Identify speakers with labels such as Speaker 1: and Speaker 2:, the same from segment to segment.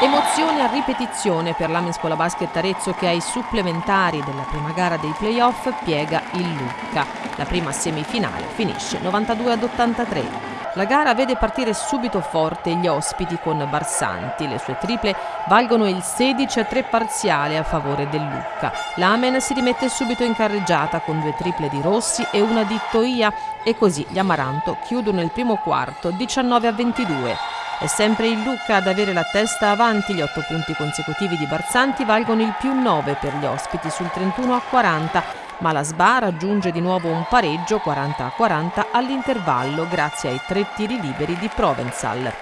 Speaker 1: Emozione a ripetizione per l'Amen Scuola Basket Arezzo che ai supplementari della prima gara dei playoff piega il Lucca. La prima semifinale finisce 92 ad 83. La gara vede partire subito forte gli ospiti con Barsanti. Le sue triple valgono il 16 a 3 parziale a favore del Lucca. L'Amen si rimette subito in carreggiata con due triple di Rossi e una di Toia e così gli Amaranto chiudono il primo quarto 19 a 22. È sempre il Lucca ad avere la testa avanti, gli otto punti consecutivi di Barzanti valgono il più 9 per gli ospiti sul 31 a 40, ma la SBA raggiunge di nuovo un pareggio 40 a 40 all'intervallo grazie ai tre tiri liberi di Provenzal.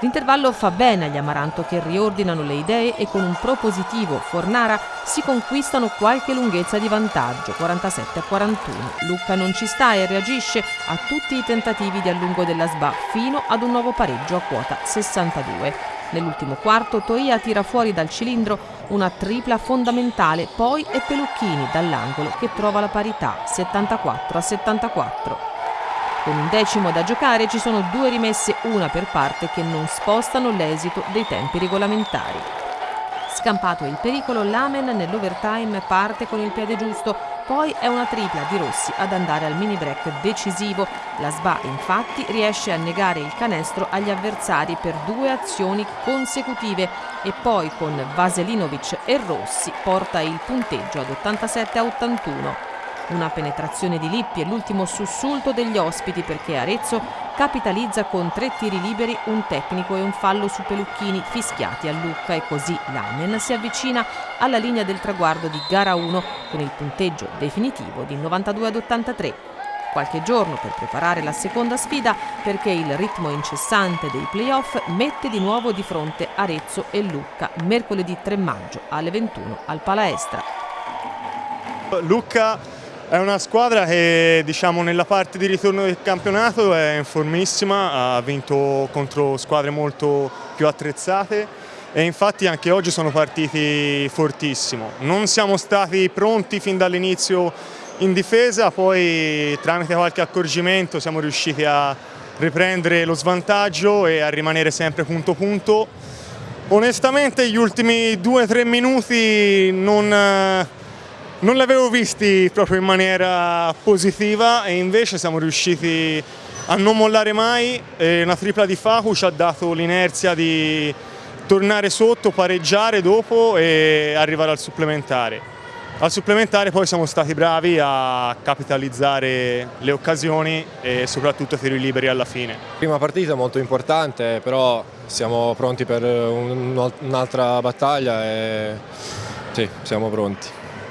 Speaker 1: L'intervallo fa bene agli Amaranto che riordinano le idee e con un propositivo Fornara si conquistano qualche lunghezza di vantaggio, 47 a 41. Lucca non ci sta e reagisce a tutti i tentativi di allungo della SBA fino ad un nuovo pareggio a quota 62. Nell'ultimo quarto Toia tira fuori dal cilindro una tripla fondamentale, poi è Pelucchini dall'angolo che trova la parità 74 a 74. Con un decimo da giocare ci sono due rimesse, una per parte, che non spostano l'esito dei tempi regolamentari. Scampato il pericolo, l'Amen nell'overtime parte con il piede giusto, poi è una tripla di Rossi ad andare al mini break decisivo. La SBA infatti riesce a negare il canestro agli avversari per due azioni consecutive e poi con Vaselinovic e Rossi porta il punteggio ad 87 a 81. Una penetrazione di Lippi e l'ultimo sussulto degli ospiti perché Arezzo capitalizza con tre tiri liberi, un tecnico e un fallo su Pelucchini fischiati a Lucca e così l'Amen si avvicina alla linea del traguardo di gara 1 con il punteggio definitivo di 92 ad 83 qualche giorno per preparare la seconda sfida perché il ritmo incessante dei playoff mette di nuovo di fronte Arezzo e Lucca mercoledì 3 maggio alle 21 al Palaestra.
Speaker 2: Lucca è una squadra che diciamo, nella parte di ritorno del campionato è in formissima, ha vinto contro squadre molto più attrezzate e infatti anche oggi sono partiti fortissimo. Non siamo stati pronti fin dall'inizio in difesa, poi tramite qualche accorgimento siamo riusciti a riprendere lo svantaggio e a rimanere sempre punto punto. Onestamente gli ultimi due o tre minuti non non li avevo visti proprio in maniera positiva e invece siamo riusciti a non mollare mai una tripla di Facu ci ha dato l'inerzia di tornare sotto, pareggiare dopo e arrivare al supplementare. Al supplementare poi siamo stati bravi a capitalizzare le occasioni e soprattutto tiri liberi alla fine.
Speaker 3: Prima partita molto importante, però siamo pronti per un'altra battaglia e sì, siamo pronti.